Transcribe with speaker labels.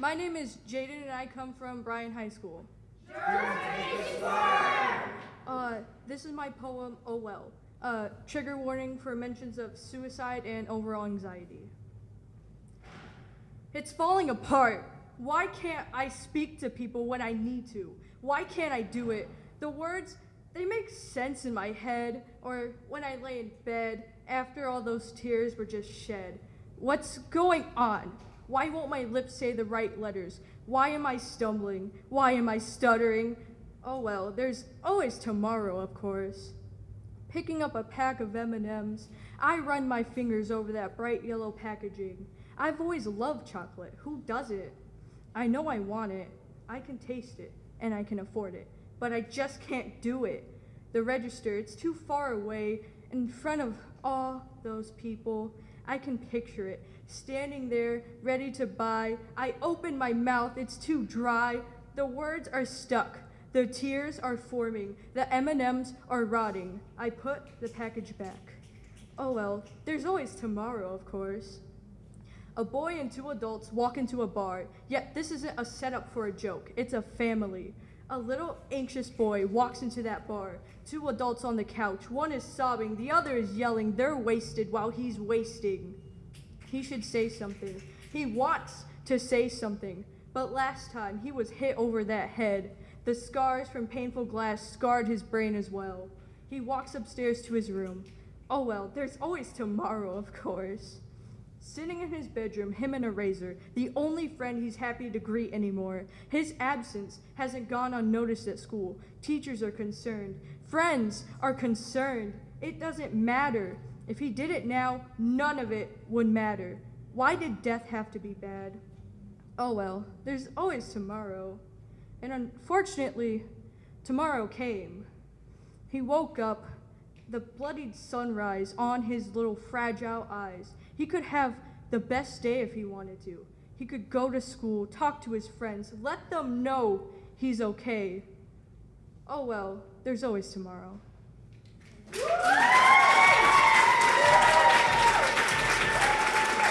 Speaker 1: My name is Jaden and I come from Bryan High School. Uh, this is my poem, Oh Well. Uh, trigger warning for mentions of suicide and overall anxiety. It's falling apart. Why can't I speak to people when I need to? Why can't I do it? The words, they make sense in my head or when I lay in bed after all those tears were just shed. What's going on? Why won't my lips say the right letters? Why am I stumbling? Why am I stuttering? Oh well, there's always tomorrow, of course. Picking up a pack of M&Ms, I run my fingers over that bright yellow packaging. I've always loved chocolate. Who doesn't? I know I want it. I can taste it and I can afford it, but I just can't do it. The register, it's too far away in front of all those people. I can picture it standing there ready to buy. I open my mouth, it's too dry. The words are stuck. The tears are forming. The M&Ms are rotting. I put the package back. Oh well, there's always tomorrow, of course. A boy and two adults walk into a bar, yet this isn't a setup for a joke, it's a family. A little anxious boy walks into that bar. Two adults on the couch. One is sobbing, the other is yelling. They're wasted while he's wasting. He should say something. He wants to say something. But last time he was hit over that head. The scars from painful glass scarred his brain as well. He walks upstairs to his room. Oh well, there's always tomorrow, of course. Sitting in his bedroom, him and a razor, the only friend he's happy to greet anymore. His absence hasn't gone unnoticed at school. Teachers are concerned. Friends are concerned. It doesn't matter. If he did it now, none of it would matter. Why did death have to be bad? Oh well, there's always tomorrow. And unfortunately, tomorrow came. He woke up, the bloodied sunrise on his little fragile eyes. He could have the best day if he wanted to. He could go to school, talk to his friends, let them know he's okay. Oh well, there's always tomorrow.